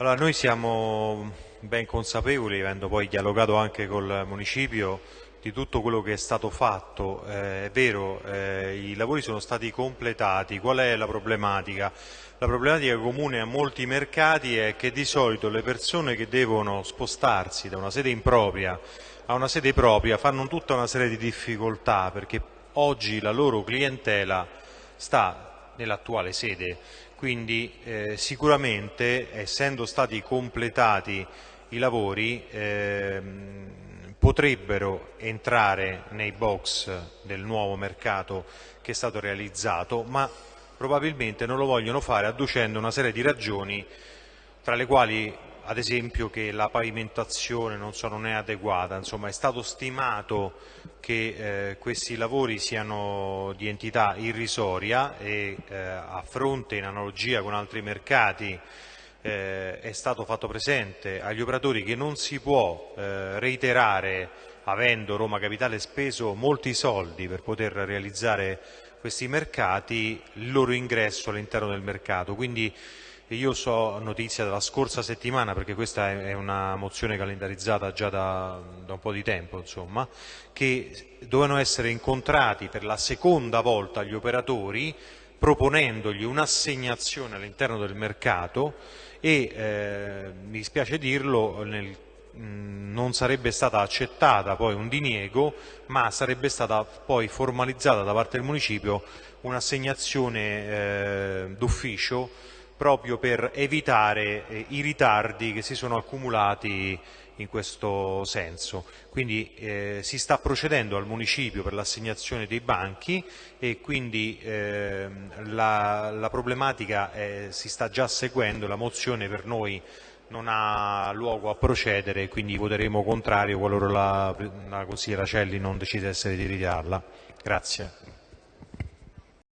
Allora, noi siamo ben consapevoli, avendo poi dialogato anche col municipio, di tutto quello che è stato fatto. Eh, è vero, eh, i lavori sono stati completati. Qual è la problematica? La problematica comune a molti mercati è che di solito le persone che devono spostarsi da una sede impropria a una sede propria fanno tutta una serie di difficoltà perché oggi la loro clientela sta nell'attuale sede. Quindi eh, sicuramente essendo stati completati i lavori ehm, potrebbero entrare nei box del nuovo mercato che è stato realizzato ma probabilmente non lo vogliono fare adducendo una serie di ragioni tra le quali ad esempio che la pavimentazione non, so, non è adeguata, insomma è stato stimato che eh, questi lavori siano di entità irrisoria e eh, a fronte in analogia con altri mercati eh, è stato fatto presente agli operatori che non si può eh, reiterare avendo Roma Capitale speso molti soldi per poter realizzare questi mercati il loro ingresso all'interno del mercato. Quindi, io so notizia della scorsa settimana, perché questa è una mozione calendarizzata già da, da un po' di tempo, insomma, che dovevano essere incontrati per la seconda volta gli operatori proponendogli un'assegnazione all'interno del mercato e, eh, mi spiace dirlo, nel, non sarebbe stata accettata poi un diniego, ma sarebbe stata poi formalizzata da parte del municipio un'assegnazione eh, d'ufficio proprio per evitare eh, i ritardi che si sono accumulati in questo senso. Quindi eh, si sta procedendo al municipio per l'assegnazione dei banchi e quindi eh, la, la, problematica eh, si sta già seguendo, la mozione per noi non ha luogo a procedere quindi voteremo contrario qualora la, la consigliera Celli non decidesse di ritirarla. Grazie.